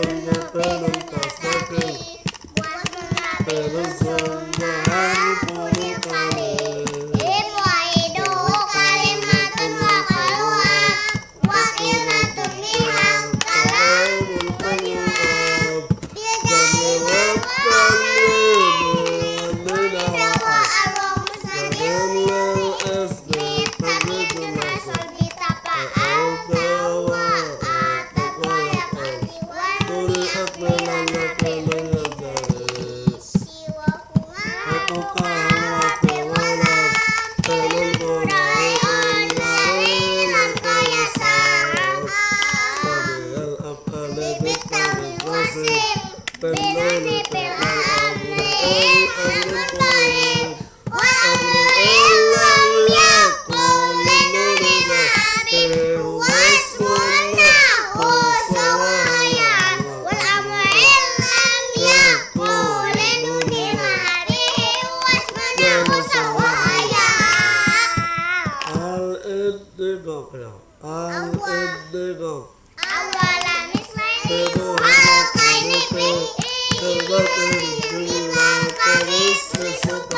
Thank you. dobra. Annego. Awala mislenimu go. Kıvvatın gülü halkaynipi.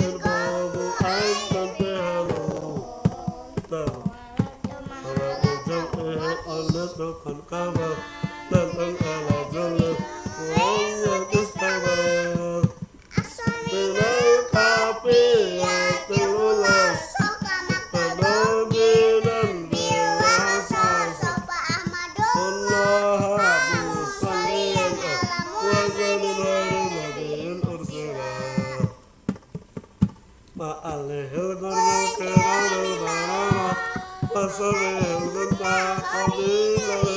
Thank you.